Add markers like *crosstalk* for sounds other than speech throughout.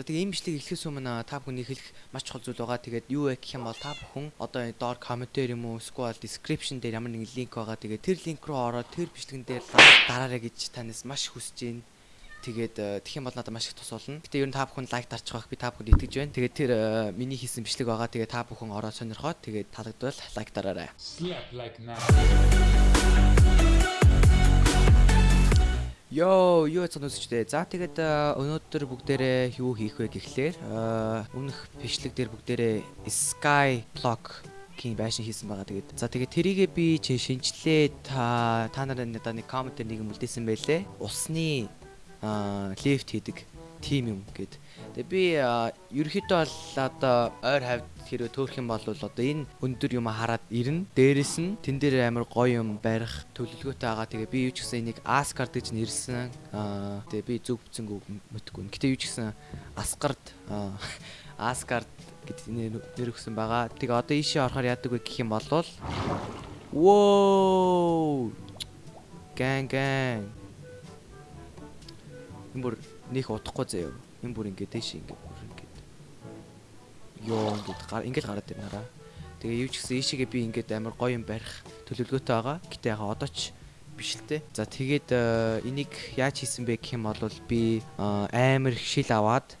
За тэгээ энэ бичлэг эхлэхээс өмнө та бүхний хэлэх маш чухал зүйл байгаа. Тэгээд юу вэ гэх юм бол та бүхэн одоо доор комментээр юм уу эсвэл description дээр ямар нэгэн линк байгаа. Тэгээд тэр линк руу ороод тэр бичлэгэн дээр дараарай гэж танаас маш хүсэж байна. Тэгээд тэгэх юм бол надад маш их тус болно. Гэтэ ер нь та бүхэн лайк дарчих байх би та бүхэнд итгэж байна. Тэгээд тэр миний хийсэн бичлэг байгаа. Тэгээд та бүхэн ороод сонирхоод тэгээд таалагдвал лайк дараарай. Slap like now. Йоо, юу яцсан үсчтэй. За тэгээд өнөөдөр бүгдээрээ юу хийх вэ гэхлээр өмнөх бичлэг дээр бүгдээрээ Sky Block гийн байшин хийсэн байгаа. Тэгээд за тэгээд тэрийгээ би чи шинжлээ та та нарын надад нэг коммент нэг юм үлдээсэн байлээ. Усны лефт хийдэг тим юм гэд. Тэгээ би ерөөхдөө бол одоо ойр хавьд хэрэг төөрөх юм бол одоо энэ өндөр юм хараад ирнэ. Дээрэс нь тэн дээр амар гоё юм барих төлөвлөгөөтэй байгаа. Тэгээ би юу ч гэсэн энийг Asgard гэж нэрсэн. Аа тэгээ би зөв бүцэнгүү мэдгүй. Гэтэ юу ч гэсэн Asgard *laughs* Asgard гэдэг нэр өгсөн байгаа. Тэгээ одоо ийшээ орохоор яадаг вэ гэх юм бол Воо! Гэн гэн энэ бүр нөх удахгүй заяа. Энэ бүр ингээд дэш ингээд бүр ингээд ёо ингээд гар ингээд гараад ирнэ хараа. Тэгээ юу ч гэсэн ийшээгээ би ингээд амар гоё юм барих төлөвлөгөөтэй байгаа. Гэтэ яхаа одоо ч биш л те. За тэгээд энийг яаж хийсэн бэ гэх юм бол би амар их шил аваад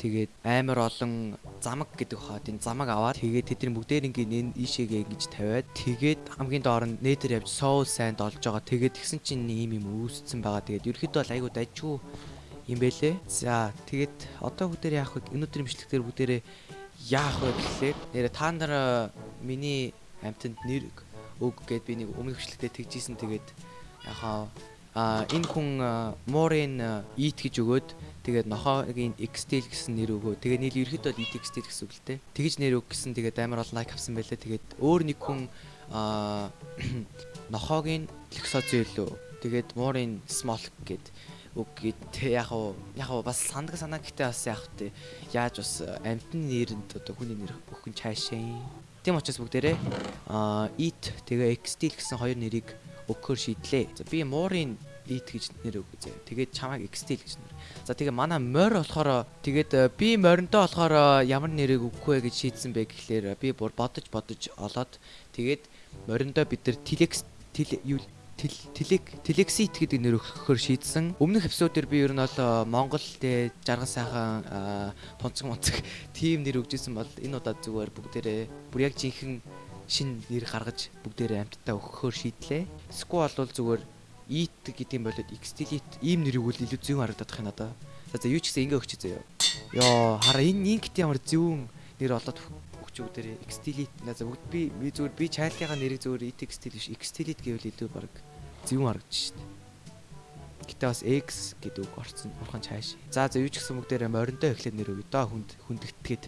тэгээд амар олон замаг гэдэг хаад энэ замаг аваад тэгээд тэдний бүгдээр ингээд ийшээгээ ингэж тавиад тэгээд хамгийн доор нь нэтер явж соул сайнд олж байгаа тэгээд тэгсэн чинь ийм юм үүсцэн байгаа тэгээд ерөөхдөө айгуу дажгүй юм бэлээ. За тэгээд одоо бүгдээр яах вэ? Өнөөдрийн бичлэгтэр бүгдээрээ яах вэ гэхлээр нэрэ та нар миний амтнд нэр өг гэд би нэг өмнөх бичлэгтээ тэгжсэн тэгээд яхаа а энэ хүн Морин Eat гэж өгөөд тэгээд нохоогийн Xtel гэсэн нэр өгөө. Тэгээд нийл ерхэд бол Eat Xtel гэсэн үг л те. Тэгж нэр өг гэсэн тэгээд амар олон лайк авсан байлаа. Тэгээд өөр нэг хүн *clears throat* а нохоогийн Lexozil тэгээд Морин Small гэд үг гэдэг яг уу яг уу бас сандаг санаа гэхдээ бас яг тий яаж бас амтны нэрэнд одоо хүний нэр бүхэн цаашаа тийм учраас бүгдээрээ а eat тэгээ xtil гэсэн хоёр нэрийг өгөхөр шийдлээ. За би муурын eat гэж нэр өгье. Тэгээд чамайг xtil гэж нэр. За тэгээ манай морь болохоор тэгээд би моринтой болохоор ямар нэрийг өгөх вэ гэж шийдсэн бэ гэхлээр би бүр бодож бодож олоод тэгээд мориндоо бид нар telex юу телек телексит гэдэг нэр өгөхөөр шийдсэн. Өмнөх эпизодээр би ер нь бол Монгол тэ жаргал сайхан тунцэг мунцэг *laughs* тим нэр өгжсэн бол энэ удаад зүгээр бүгдээрээ бүр яг жинхэнэ шин нэр гаргаж бүгдээрээ амттаа өгөхөөр шийдлээ. Сквал бол зүгээр ит гэдэг юм болоод xtelit ийм нэр өгвөл илүү зүүн харагдах юм надаа. За за юу ч гэсэн ингэ өгч заяа. Йоо хараа энэ инкт ямар зүүн нэр олоод өгч бүгдээрээ xtelit. За бүгд би зүгээр би чайлтынхаа нэрийг зүгээр xtelit биш xtelit гэвэл илүү баг зөвөн харагдаж шít. Гэтэ бас X гэдэг үг орсон урхан цааш. За за юу ч гэсэн бүгдээр моринтой эхлээд нэр өгөө доо хүнд хүндэгтгээд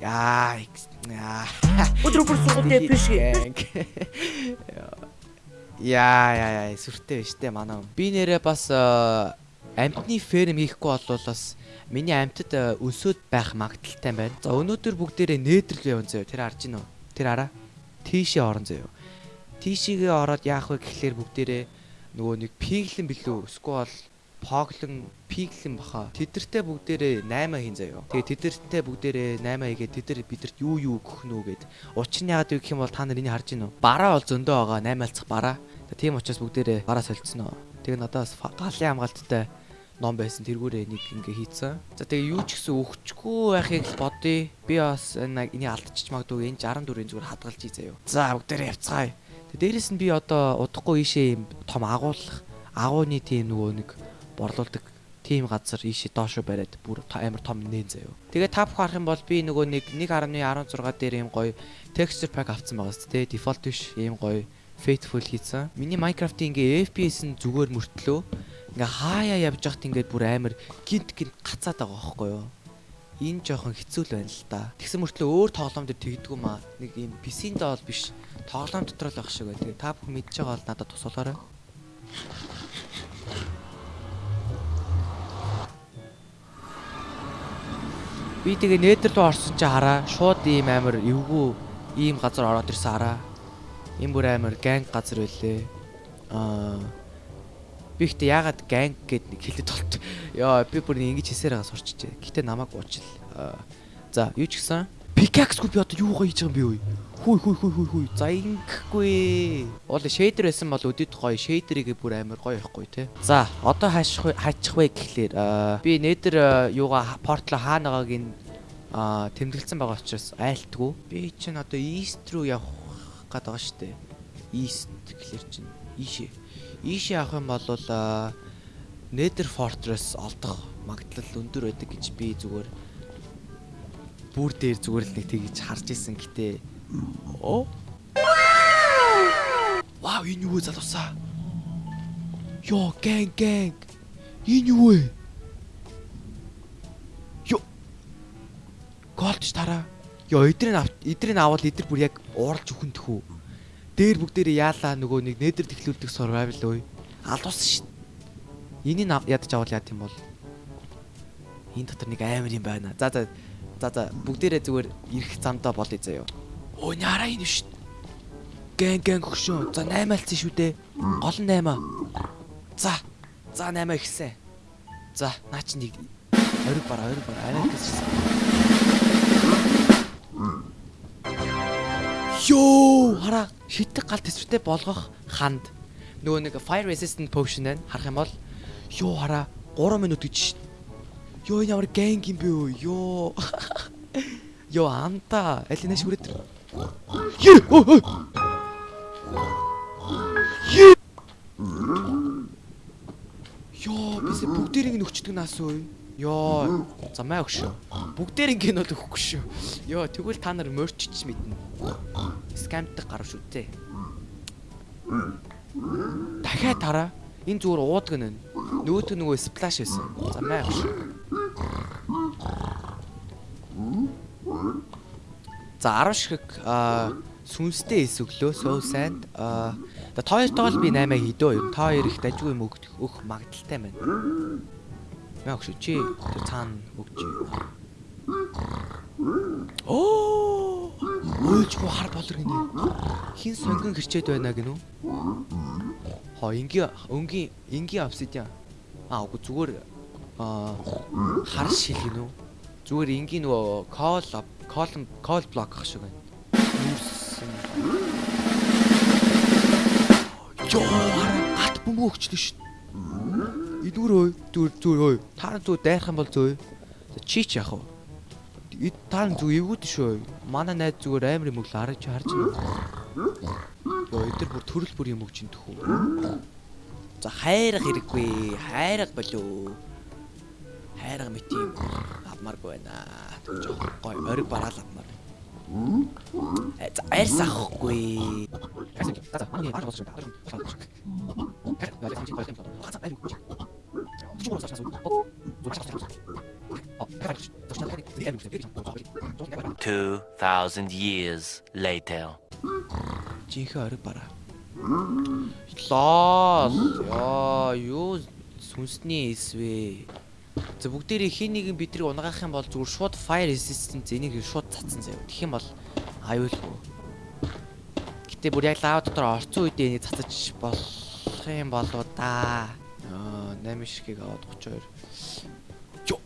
Яа яа. Өдөр бүр сугатээ биш. Яа яа яа сүртэй биш те манай. Би нэрээ бас амтны ферм хийхгүй бол бас миний амтд өсөөд байх магадaltaй байна. За өнөөдөр бүгдээрээ нээдрэл явсан заяа. Тэр харж гинөө. Тэр хараа. Тийшээ орон заяа тийшээгээ ороод яах вэ гэхлээр бүгдээрээ нөгөө нэг пиглэн билүү? Сквал поглон пиглэн баха. Тэдэртэй бүгдээрээ 8 хийн заяо тэгээ тэдэртэй бүгдээрээ 8 хийгээд тэдэр бидэрт юу юу өгөх нүү гэд. Учир нь яагаад гэх юм бол та нар энийг харж гинөө бараа бол зөндөө байгаа. 8 алцах бараа. Тийм учраас бүгдээрээ бараа солилцсон оо тэгээ надаас галын хамгаалттай ном байсан. Тэргүүрээ нэг ингээ хийцэн. За тэгээ юу ч гэсэн өгчгүй байхыг л бодъё. Би бас энэ энийг алдчих магадгүй энэ 64-ийн зүгээр хадгалж ий заяо. За бүгдээрээ явцгаая. Дээрээс нь би одоо удахгүй ийшээ юм том агуулах агууны тийм нөгөө нэг борлуулдаг тийм газар ийшээ доошо бариад бүр амар том нээн заяо. Тэгээ та бүх харах юм бол би нөгөө нэг 1.16 дээр ийм гоё texture pack авсан байгаа шүү дээ. Default биш ийм гоё faithful хийсэн. Миний Minecraft-ийн ингээ FPS нь зүгээр мөртлөө ингээ хаяа явж байхад ингээд бүр амар гинт гинт гацаад байгаа байхгүй юу? Энэ жоохон хэцүү л байна л да. Тэгсэн мөртлөө өөр тоглоом дээр тэгдэггүй маа. Нэг ийм PC-нд бол биш тоглоом дотор л байх шиг. Тэгээ та бүхэн мэдж байгаа бол надад тусуулаарай. Би тэгээ нээдэр рүү орсон чи хараа. Шууд ийм амар эвгүй ийм газар ороод ирсэн хараа. Ийм бүр амар ганг газар байлээ. Аа би ихтэй яагаад ганг гэд нэг хэлэд толт. Яа би бүр ингэж хийсээр байгаа сурчжээ. Гэтэ намайг уучил. Аа, За юу ч гэсэн Pickaxe-гүй би одоо юугаа хийж байгаа юм бэ вэ? Хүй хүй хүй хүй хүй. За ингэхгүй. Уул shader байсан бол өдөд гоё. Shader-ийг бүр амар гоё ихгүй те. За одоо хаачих хаачих вэ гэхлээр аа, би нэтер юугаа портал хаанагааг ин тэмдэглэсэн байгаа учраас айлтгүй. Би чинь одоо east руу явах гээд байгаа штэ. East гэхлээр чинь ийшээ. Ийшээ явах юм бол Nether Fortress олдох магадлал өндөр байдаг гэж би зүгээр бүр дээр зүгээр л нэг тэгж харж исэн гэтээ. Оо. Вау, энэ юу вэ залуусаа? Йоо, гэнг гэнг. Энэ юу вэ? Йоо. Голч тараа. Йоо, эдрийг ав эдрийг аваад эдэр бүр яг ууралж өхөнтөх үү? Дээр бүгдээрээ яалаа нөгөө нэг нээдэр тэхлүүлдэг survival үй. Алдуулсан шít. Энийг ядаж авал яа тийм бол. Энэ дотор нэг амар юм байна. За за За за бүгдээрээ зүгээр ирэх замдаа болъё заяа. Өө няраа энэ шүү. Гэн гэн хөшөө. За 8 альцсан шүү дээ. Гол нь 8. За. За 8 ихсэн. За наа чи нэг ориг бараа ориг бараа арай гэсэн. Йоо хараа шитэг гал төсвөртэй болгох ханд. Нөгөө нэг fire resistant potion байна. Харах юм бол ёо хараа 3 минут гэж шít. Йоо энэ ямар гэнг юм бэ юу? Йоо. *laughs* Йоо амта. Аль нэш хүрээд. Е. Е. Йоо бис бүгдэрийг нөхчдөг нас уу? Йоо. За маа өгшөө. Бүгдэрийг нь бол өгөхгүй шүү. Йоо тэгвэл та нар морчч мэднэ. Скамтдаг гарав шүү дээ. Дахиад тараа. Энэ зүгээр уудаг нэ. Нөгөөт нөгөө сплаш байсан. За өгшөө. За 10 шиг сүнстэй эс өглөө суу санд а та хоёртойгоо би 8 хийдөө юм. Та хоёр их дажгүй юм өөх магадaltaй байна. Яг шүү чи цаана өгч. Оо! Ойлжгүй хар болор гинэ. Хин сонгон гэрчээд байна гинүү? Хоо ингийн өнгийн энгийн обсидиан. Аа үгүй зүгээр аа хар шил гинүү? Зүгээр энгийн нөгөө call call call block ах шиг байна. Йоо гат бөмбөг өгчлөө шүү. Идүр ой зүр зүр ой. Та нар зүр дайрах юм бол зөө. Чи ч яах вэ? Та нар зүг эвгүүд шүү. Манай найз зүгээр амар юм өглөө харж харж байна. Йоо эдэр бүр төрөл бүр юм өгч ин төхөө. За хайрах хэрэггүй. Хайрах болоо. Хайрах мэт юм авмааргүй байна. Жохон гой ориг бараал авмаар. За арьс авахгүй. Two thousand years later. Жинхэнэ ориг бараа. Лол. Яа, юу сүнсний эсвэ. За бүгдээрээ хин нэгэн бидрийг унгаах юм бол зүгээр шууд fire resistant энийг шууд цацсан заяа. Тэгэх юм бол аюулгүй. Гэтэ бүр яг лава дотор орцсон үед энийг цацаж болох юм болоо да. Аа, 8 шигийг аваад 32. Йоо.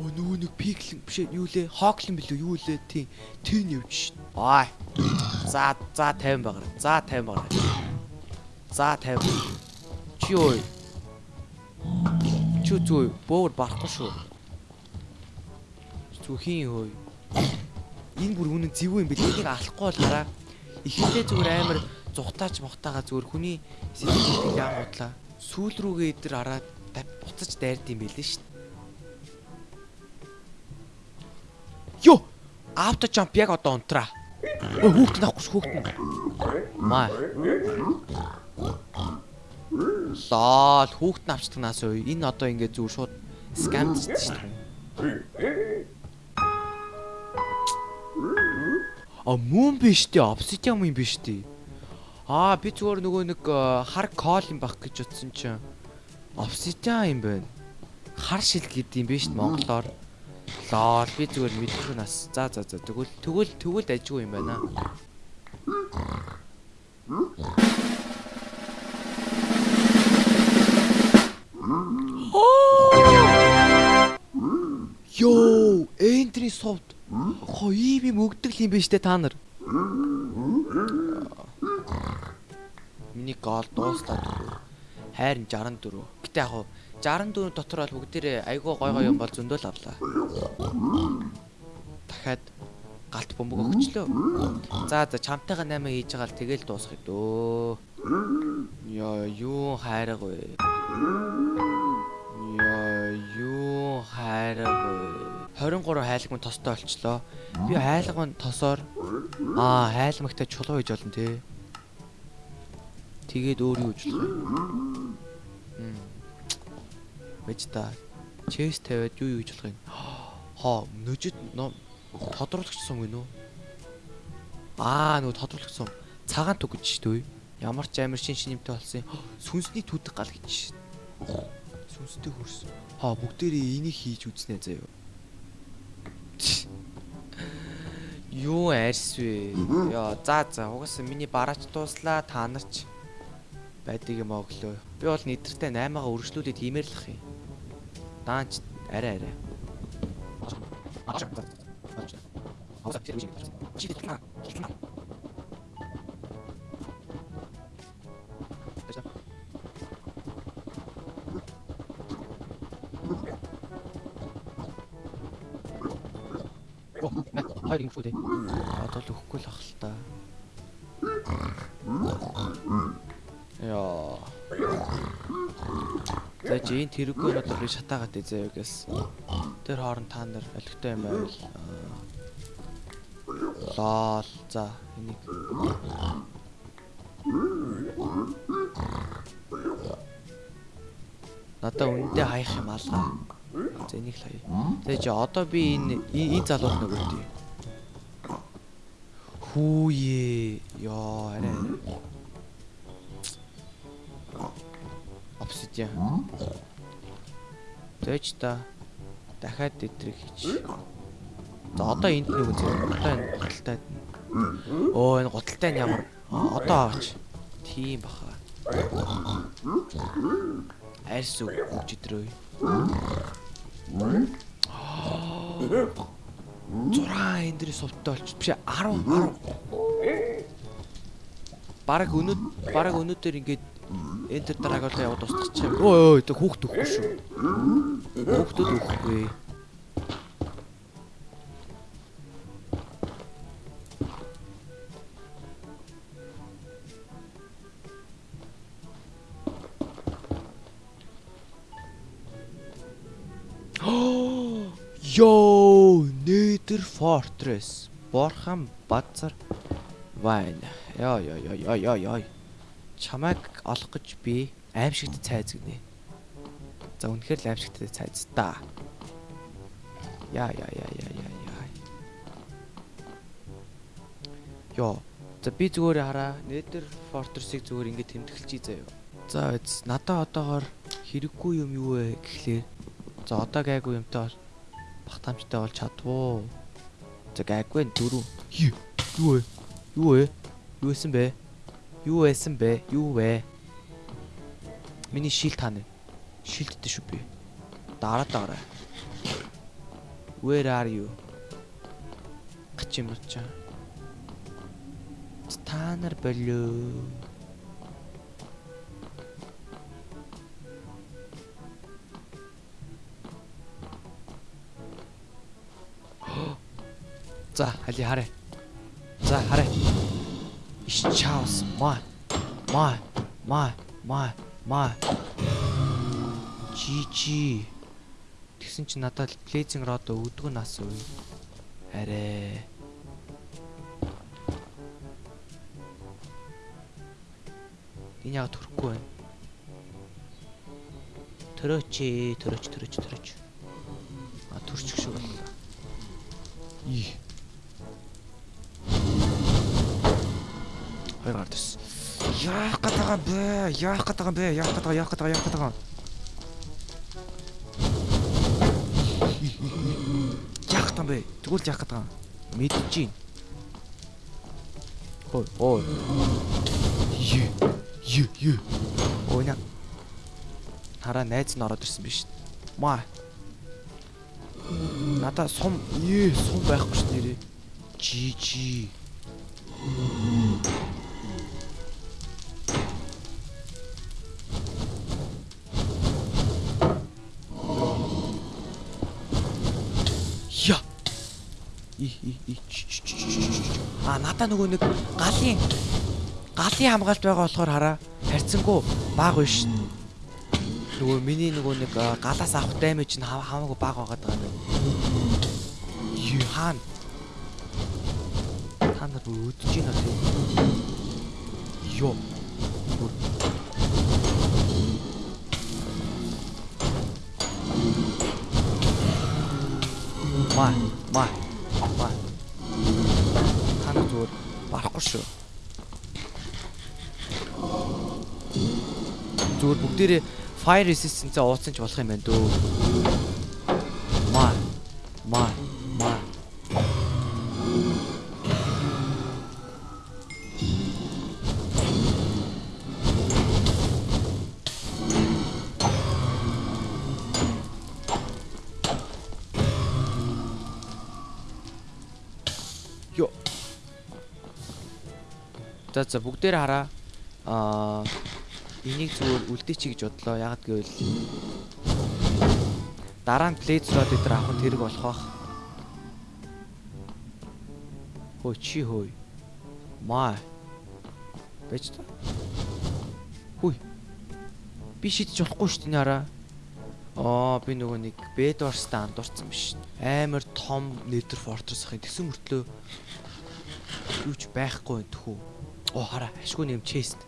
Оо нөгөө нэг пиклин биш юу лээ? Хоклин билүү юу лээ? Тийм. Тэн явж шин. За за 50 багаар. За 50 багаар. За 50. Чи ой. Чи зүү бөөр барахгүй шүү. Зүхийн хөөй. Энэ бүр үнэн зэвүү юм бэл энийг алахгүй бол хараа. Ихэдээ зүгээр амар зүхтаач мохтаага зүгээр хүний сэтгэлийг яагуудлаа. Сүүл рүүгээ идэр хараад буцаж дайрд юм бэлээ шүү. Йоо! Авто jump яг одоо унтраа. Өө хүүхд наахгүй ш хүүхд. Маа. Лол хүүхд навчтагнаас үй. Энэ одоо ингээд зүг шууд скамдчихсан шүү дээ. А мөн биш дээ. Obsidian юм биш дээ. Аа би зүгээр нөгөө нэг хар кол юм баг гэж утсан чинь Obsidian юм байна. Хар шил гэдэг юм биш монголоор. Лол би зүгээр мэдгүй нас. За за за тэгвэл тэгвэл тэгвэл ажгүй юм байна. Йоо, энтрийн совд. Хоо ийм юм өгдөг юм биш үү та нар? Миний гол дууслаа. Хайрын 64. Гэтэ яг 64 дотор бол бүгдээрээ айгүй гой гой юм бол зөндөл авлаа. Дахиад галт бөмбөг өгчлөө. За за чамтайгаа 8 хийж байгаа л тэгэл дуусгая дөө. Яа, юу хайраг вэ? Яа, юу хайраг вэ? 23 хайлаг мөн тостой болчлоо. Би хайлаг мөн тосоор аа хайлмагтай чулуу хийж болно те. Тэгээд өөр юу хийж болох вэ? Хм. Та. Чест тавиад юу юу хийж болох юм? Хоо, нөжид ном тодруулагч сум гинөө. Аа, нөгөө тодруулагч сум. Цагаан түг гэж шүү дээ. Ямар ч амир шин шинэмтэй болсон юм. Сүнсний түдэг гал гэж. Сүнстэй хөрс. Хаа, бүгдээрээ энийг хийж үзнэ заяа. Юу арьс вэ? Яа, за за угаасаа миний бараач дууслаа та нар ч байдаг юм оглоо. Би бол нэдэртэй 8-аагаа үргэлжлүүлээд хиймэрлэх юм. Даанч арай арай. Хоёр ингэ фүдэ. Одоо л өгөхгүй л ах л та. Яа. За энэ тэрүүгөө надад би шатаагаад ээ заяагаас. Тэр хооронд та нар олигтой юм байвал. Лол. За энийг Надаа үндэ хаях юм алгаа. За энийг л хаяа. Тэгээ чи одоо би энэ энэ залууд нэг үүдээ. Хүүе. Яа, арай. Obsidian. Зөөч та дахиад дэтрийг хийч. За одоо энд нэг үзье. Одоо энэ гуталтай. Оо энэ гуталтай нь ямар? Одоо аваач. Тийм баха. Арьс өгч идрөө. 6 эндри сувттай болчих. Биш 10 10. Бараг өнөд бараг өнөөдөр ингээд энтер дарааг бол яваад устгачих юм. Өө өө тэг хүүхд өгөхгүй шүү. Хүүхдүүд өгөхгүй. Йоо, Nether Fortress. Борхан базар вайн. Яа яа яа яа яа. Чамайг олох гэж би аимшигт цайз гинэ. За үнэхээр л аимшигт цайз та. Яа яа яа яа яа яа. Йоо. За би зүгээр хараа. Nether Fortress-ыг зүгээр ингэ тэмдэглэчихье заяа. За эц надаа одоогоор хэрэггүй юм юу вэ гэхлээр за одоо гайгүй юмтай бол багтаамжтай бол чадвуу. За гайгүй дөрөв. Юу вэ? Юу вэ? Юу эсэн бэ? Юу эсэн бэ? Юу вэ? Миний шил тань. Шилдтэй шүү би. Дараа дараа. Where are you? Гач юм чаа. Та нар болоо. *gasps* За, хали хараа. За, хараа. Ичаус, ма. Ма, ма, ма, ма. Жижи. Тэгсэн чи надад плейзинг род өгдөг нас уу? Арэ. Энэ яг төрөхгүй байна. Төрөөч, төрөөч, төрөөч, төрөөч. А төрчих шиг байна. Ий. Хоёр гард ус. Яах гээд байгаа бэ? Яах гээд байгаа бэ? Яах гээд байгаа, яах гээд байгаа, яах гээд байгаа. Яах юм бэ? Тэгвэл яах гээд байгаа. Мэдэж гин. Ой, ой. Ю, ю, ю. Ой на. Хараа найз нь ороод ирсэн биш. Маа. Надаа сум ээ сум байхгүй ш нэрээ. Жи жи. А надаа нөгөө нэг галын галын хамгаалт байгаа болохоор хараа харьцангуй бага биш. Нөгөө миний нөгөө нэг галаас авах даймэж нь хам- хамаагүй бага байгаад байгаа юм. Юу хаана? Та нар өдөж байна тийм. Йоо. Маа, маа. Барахгүй шүү. Зүгээр бүгдээрээ fire resistance-ээ ууцсан ч болох юм байна дөө. За за бүгдээр хараа. Аа энийг зүгээр үлдээчи гэж бодлоо. Ягаад гэвэл дараа нь play slot дээр авах нь тэрэг болох бах. Хөө чи хөөе. Маа. Бэж та. Хүй. Би шидэж болохгүй шүү дээ хараа. Аа би нөгөө нэг Bedwarsтай андуурсан биш. Амар том Nether Fortress ахын тэгсэн мөртлөө юу ч байхгүй байх тхүү. Оо хараа ашгүй нэм chest.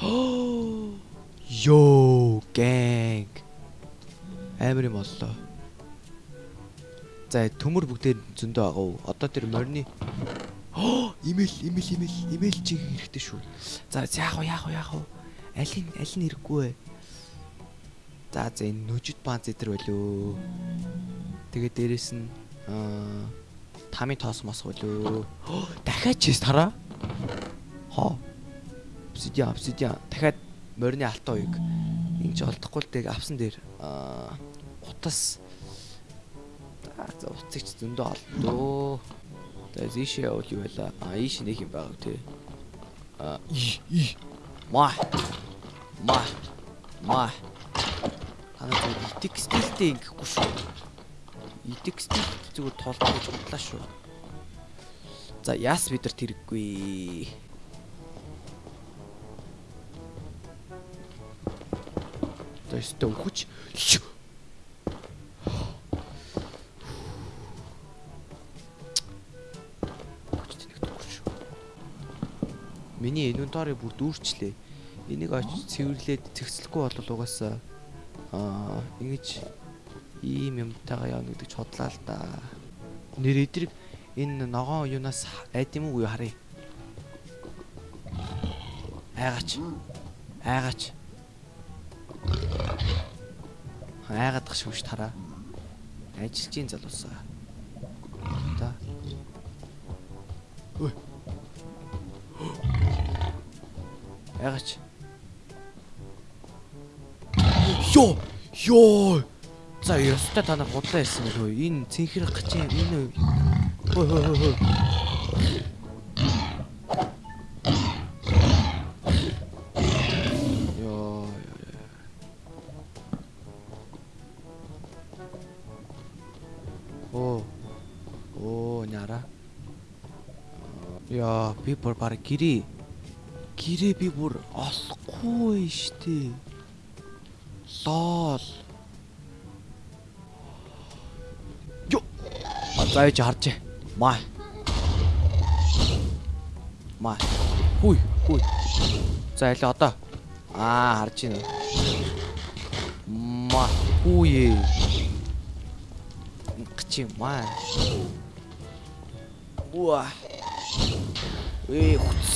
*gasps* Йоо, gang. Амар юм боллоо. За төмөр бүгдээр зөндөө байгаа уу? Одоо тэр морины имэйл имэйл имэйл имэйл чиг хэрэгтэй шүү. За яах вэ яах вэ яах вэ? Аль нь аль нь хэрэггүй вэ? За за энэ нүжид баан зэтэр болоо. Тэгээ дээрэс нь аа тами тоос мос болоо. Дахиад чист хараа. Хоо. Обсидиан обсидиан дахиад морины алтан уяг ингэж олдохгүй л тэг авсан дээр аа утас за за утсыг ч зөндөө олдоо. За ийшээ явуул юу байла? А ийш нэг юм байгаа тий. А и и ма ма ма Ана зөв итик стилтэй ингэхгүй шүү. Стил зүгээр толгой гэж бодлаа шүү. За яас бид нар тэрэггүй. Өстө өгч. Миний инвентори бүр дүүрчлээ. Энийг очиж цэвэрлээд цэгцлэхгүй бол угаасаа аа ингэж ийм юмтайгаа явна гэдэг ч бодлаа л да. Нэр эдрэг энэ ногоон юунаас айд юм уу харъя. Айгач. Айгач. Айгаад гаш шүү тараа. Ажилчийн залуусаа. Та. Ой. Айгач. Йоо! Йоо! За ёстой та нар худлаа ирсэн байх үү? Энэ цэнхэр гачин энэ хой хой хой хой. Йоо. Оо. Оо няра. Яа, би бүр баг гэрээ. Гэрээ би бүр олохгүй штэ. Лол. За яж харж. Маа. Маа. Хүй, хүй. За ялаа одоо. Аа, харж байна. Маа. Хүй. Гчи маа. Уа. Ээ хүч.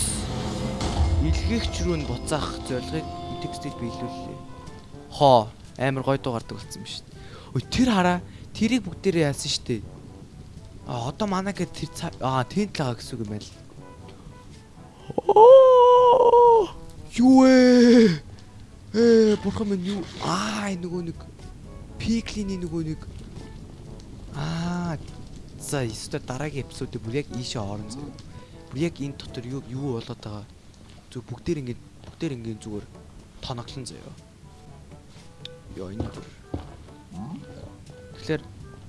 Илгээгч рүү нь буцаах зорилгыг текстил биелүүллээ. Хоо амар гой дуу гардаг болсон юм шүү дээ. Ой тэр хараа тэрийг бүгдээрээ яасан шүү дээ. А одоо манай гээд тэр аа тент л байгаа гэсэн үг юм байна л. Оо! Юу вэ? Ээ бурхан минь юу? Аа нөгөө нэг пиклиний нөгөө нэг Аа за ёстой дараагийн эпизодыг бүр яг ийшээ орон зөө. Бүр яг энэ дотор юу юу болоод байгаа. Зүг бүгдээр ингэ бүгдээр ингэ зүгээр тоноглон заяа. Йоо энэ. Тэгэхээр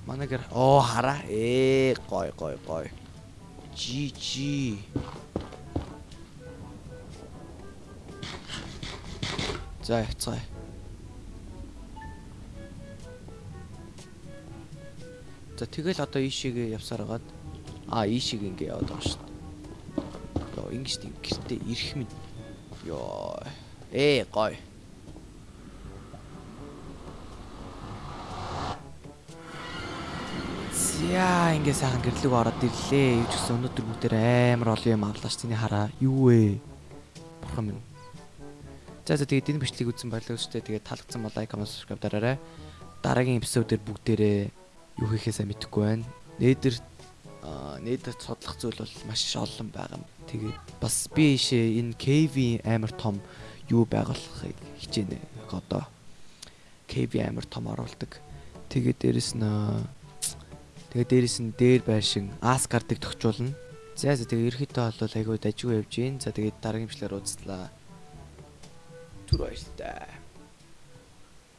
манай гэр оо хараа. Ээ гой гой гой. Жи жи. За яцгаа. За тэгэл одоо ийшээгээ явсаар хагаад аа ийшээг ингээ яваад байгаа шүү дээ. Йоо ингэж тийм гэртээ ирэх минь. Йоо. Ээ гой. За ингээ сайхан гэрлэг ороод ирлээ. Юу ч гэсэн өнөөдөр бүгдээр амар олон юм авлаа ш. Тэний хараа. Юу вэ? Бурхан минь. За за тэгээд энэ бичлэгийг үзсэн баярлалаа шүү дээ. Тэгээд таалагдсан бол лайк, comment, subscribe дараарай. Дараагийн эпизодээр бүгдээрээ юу хийхээсээ мэдэхгүй байна. Нээдэр нээдэр судлах зүйл бол маш олон байгаа юм. Тэгээд бас би ийшээ энэ KV амар том юу байгуулахыг хичээнэ. Одоо KV амар том оруулдаг. Тэгээд дээрэс нь тэгээд дээрэс нь дээр байшин Asgard-ыг тохижуулна. За за тэгээд ерөөхдөө бол айгүй дажгүй явж гин. За тэгээд дараагийн бичлэр уулзлаа. Түр баярлалаа.